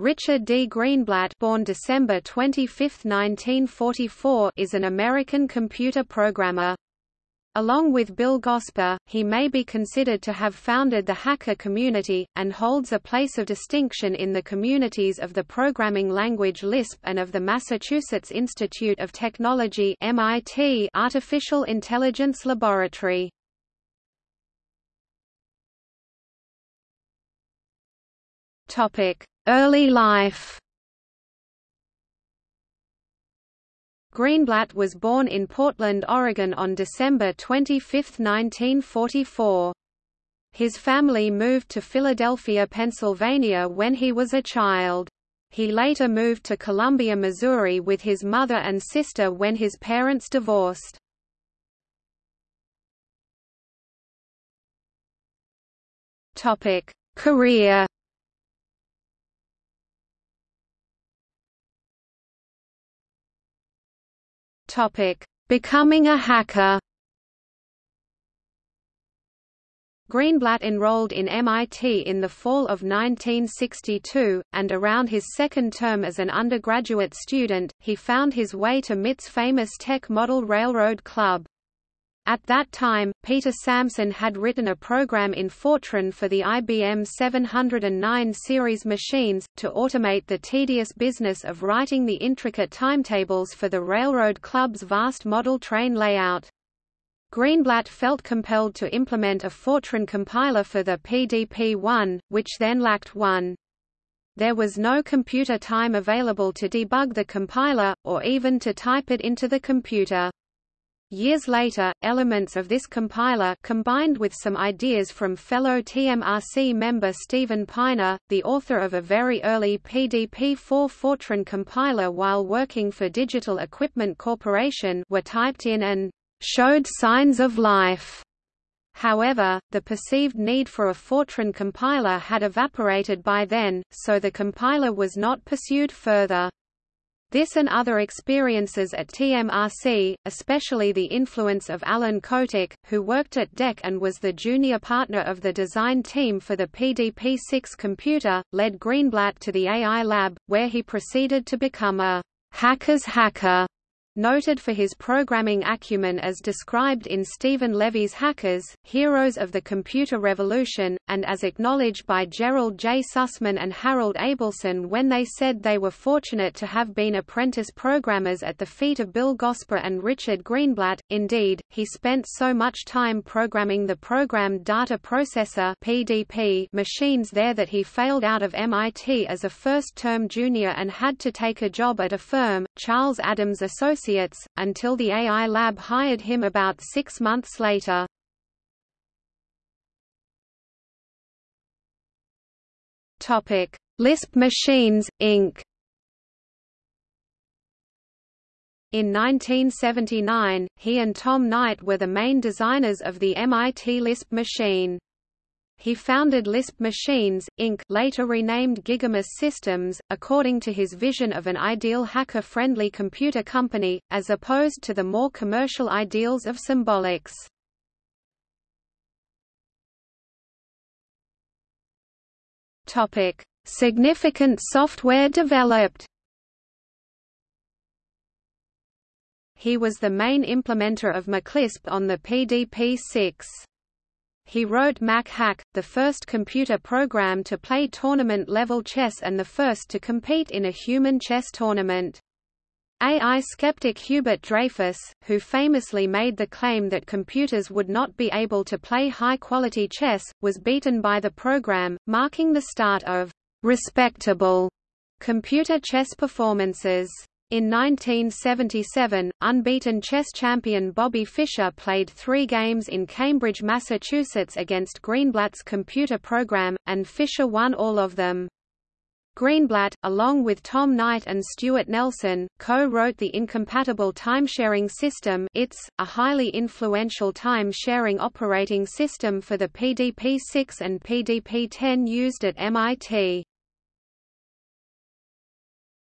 Richard D. Greenblatt born December 25, 1944, is an American computer programmer. Along with Bill Gosper, he may be considered to have founded the hacker community, and holds a place of distinction in the communities of the programming language Lisp and of the Massachusetts Institute of Technology MIT Artificial Intelligence Laboratory. Early life Greenblatt was born in Portland, Oregon on December 25, 1944. His family moved to Philadelphia, Pennsylvania when he was a child. He later moved to Columbia, Missouri with his mother and sister when his parents divorced. Career Topic: Becoming a hacker. Greenblatt enrolled in MIT in the fall of 1962, and around his second term as an undergraduate student, he found his way to MIT's famous Tech Model Railroad Club. At that time, Peter Samson had written a program in Fortran for the IBM 709 series machines, to automate the tedious business of writing the intricate timetables for the Railroad Club's vast model train layout. Greenblatt felt compelled to implement a Fortran compiler for the PDP-1, which then lacked one. There was no computer time available to debug the compiler, or even to type it into the computer. Years later, elements of this compiler combined with some ideas from fellow TMRC member Steven Piner, the author of a very early PDP-4 Fortran compiler while working for Digital Equipment Corporation were typed in and showed signs of life. However, the perceived need for a Fortran compiler had evaporated by then, so the compiler was not pursued further. This and other experiences at TMRC, especially the influence of Alan Kotok, who worked at DEC and was the junior partner of the design team for the PDP-6 computer, led Greenblatt to the AI lab, where he proceeded to become a hacker's hacker Noted for his programming acumen as described in Steven Levy's Hackers, Heroes of the Computer Revolution, and as acknowledged by Gerald J. Sussman and Harold Abelson when they said they were fortunate to have been apprentice programmers at the feet of Bill Gosper and Richard Greenblatt. Indeed, he spent so much time programming the Programmed Data Processor (PDP) machines there that he failed out of MIT as a first-term junior and had to take a job at a firm, Charles Adams Associates, until the AI Lab hired him about six months later. Lisp Machines, Inc. In 1979, he and Tom Knight were the main designers of the MIT Lisp machine. He founded Lisp Machines, Inc. later renamed Gigamos Systems, according to his vision of an ideal hacker-friendly computer company, as opposed to the more commercial ideals of Symbolics. Significant software developed He was the main implementer of MacLisp on the PDP-6. He wrote Mac Hack, the first computer program to play tournament-level chess and the first to compete in a human chess tournament. AI skeptic Hubert Dreyfus, who famously made the claim that computers would not be able to play high-quality chess, was beaten by the program, marking the start of respectable computer chess performances. In 1977, unbeaten chess champion Bobby Fischer played three games in Cambridge, Massachusetts against Greenblatt's computer program, and Fischer won all of them. Greenblatt, along with Tom Knight and Stuart Nelson, co-wrote the incompatible time-sharing system ITS, a highly influential time-sharing operating system for the PDP-6 and PDP-10 used at MIT.